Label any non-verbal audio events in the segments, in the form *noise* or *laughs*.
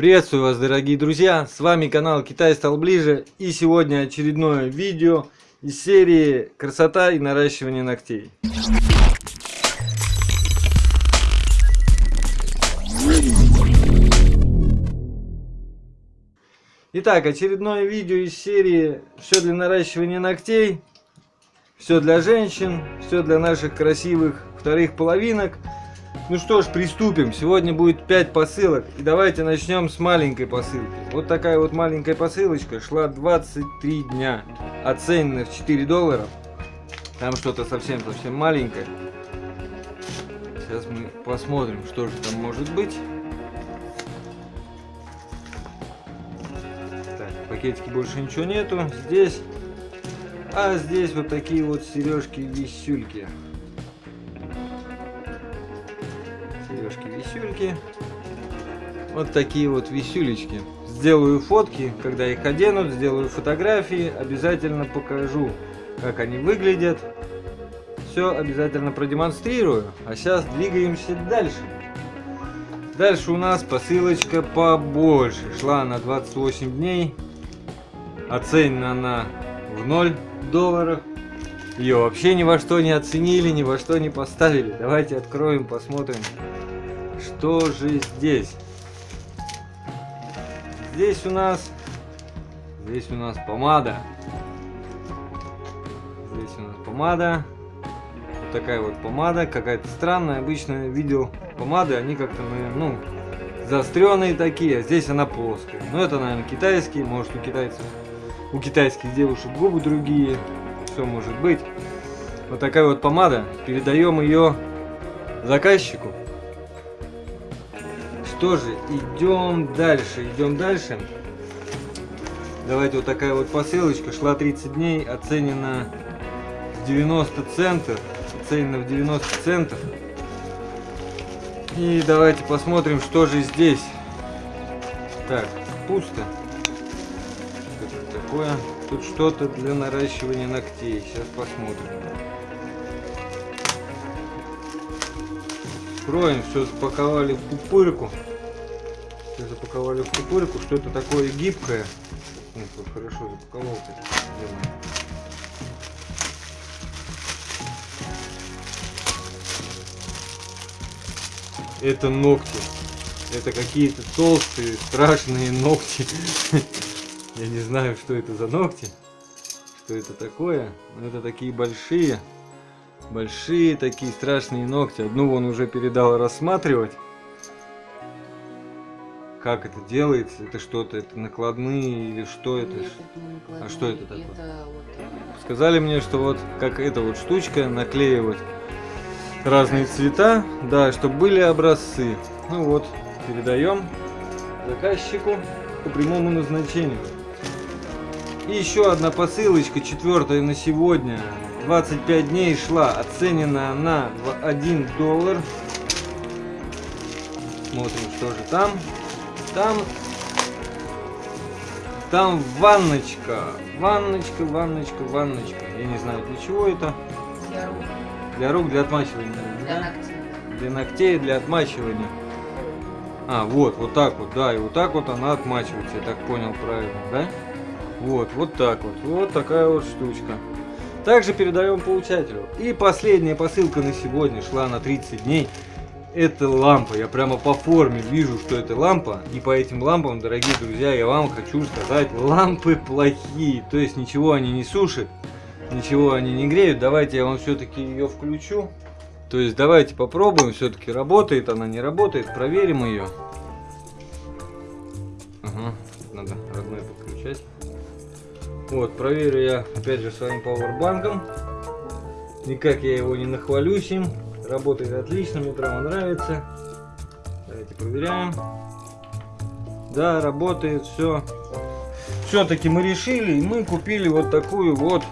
Приветствую вас, дорогие друзья! С вами канал Китай стал ближе. И сегодня очередное видео из серии «Красота и наращивание ногтей». Итак, очередное видео из серии «Все для наращивания ногтей». Все для женщин, все для наших красивых вторых половинок – ну что ж, приступим. Сегодня будет 5 посылок. И давайте начнем с маленькой посылки. Вот такая вот маленькая посылочка шла 23 дня. Оценена в 4 доллара. Там что-то совсем-совсем маленькое. Сейчас мы посмотрим, что же там может быть. Так, в пакетике больше ничего нету. Здесь... А здесь вот такие вот сережки-висюльки. Сережки-висюльки. Вот такие вот висюлечки. Сделаю фотки, когда их оденут, сделаю фотографии, обязательно покажу, как они выглядят. Все обязательно продемонстрирую. А сейчас двигаемся дальше. Дальше у нас посылочка побольше. Шла на 28 дней. Оценена она в 0 долларов. Ее вообще ни во что не оценили, ни во что не поставили. Давайте откроем, посмотрим, что же здесь? Здесь у нас... Здесь у нас помада. Здесь у нас помада. Вот такая вот помада. Какая-то странная. Обычно видел помады. Они как-то, ну, заостренные такие. А здесь она плоская. Но это, наверное, китайские. Может, у китайцев... У китайских девушек губы другие. Все может быть. Вот такая вот помада. Передаем ее заказчику. Что же, идем дальше, идем дальше. Давайте вот такая вот посылочка. Шла 30 дней, оценена в 90 центов. Оценена в 90 центов. И давайте посмотрим, что же здесь. Так, пусто. Что это такое? Тут что-то для наращивания ногтей. Сейчас посмотрим. Откроем, все запаковали в пупырку. Все запаковали в пупырку. Что это такое гибкое? Ну, хорошо запаковал. Это ногти. Это какие-то толстые, страшные ногти. *laughs* Я не знаю, что это за ногти. Что это такое. Но это такие большие. Большие такие страшные ногти. Одну он уже передал рассматривать. Как это делается? Это что-то, это накладные или что это? Нет, это а что это такое? Это вот... Сказали мне, что вот как эта вот штучка наклеивать разные цвета, да, чтобы были образцы. Ну вот, передаем заказчику по прямому назначению. И еще одна посылочка, четвертая на сегодня. 25 дней шла, оценена она в 1 доллар. Смотрим, что же там. Там... Там ванночка. Ванночка, ванночка, ванночка. Я не знаю, для чего это. Для рук. Для рук, для отмачивания. Для да? ногтей. Для ногтей, для отмачивания. А, вот, вот так вот, да, и вот так вот она отмачивается, я так понял правильно, да? Вот, вот так вот, вот такая вот штучка. Также передаем получателю. И последняя посылка на сегодня шла на 30 дней. Это лампа. Я прямо по форме вижу, что это лампа. И по этим лампам, дорогие друзья, я вам хочу сказать, лампы плохие. То есть ничего они не сушат, ничего они не греют. Давайте я вам все-таки ее включу. То есть давайте попробуем, все-таки работает она, не работает, проверим ее. Ага, надо родной подключать. Вот, проверю я опять же своим пауэрбанком. Никак я его не нахвалюсь им. Работает отлично, мне прямо нравится. Давайте проверяем. Да, работает все. Все-таки мы решили, и мы купили вот такую вот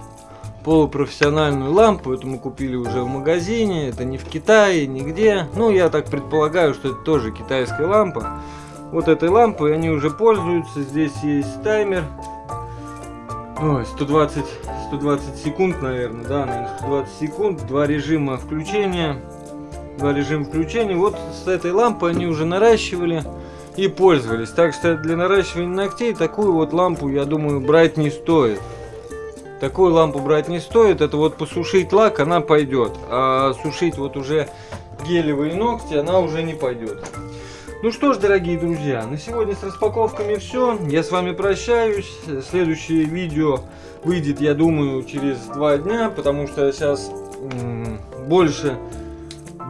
полупрофессиональную лампу. Это мы купили уже в магазине, это не в Китае, нигде. Ну, я так предполагаю, что это тоже китайская лампа. Вот этой лампой они уже пользуются. Здесь есть таймер Ой, 120, 120 секунд, наверное, да, наверное, 120 секунд, два режима включения, два режима включения. Вот с этой лампы они уже наращивали. и пользовались. Так что для наращивания ногтей такую вот лампу, я думаю, брать не стоит. Такую лампу брать не стоит. Это вот посушить лак, она пойдет. А сушить вот уже гелевые ногти, она уже не пойдет. Ну что ж, дорогие друзья, на сегодня с распаковками все. Я с вами прощаюсь. Следующее видео выйдет, я думаю, через два дня, потому что сейчас больше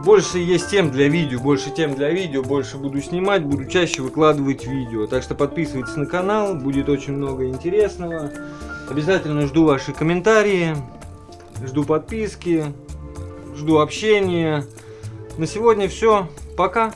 больше есть тем для видео, больше тем для видео, больше буду снимать, буду чаще выкладывать видео. Так что подписывайтесь на канал, будет очень много интересного. Обязательно жду ваши комментарии, жду подписки, жду общения. На сегодня все, пока!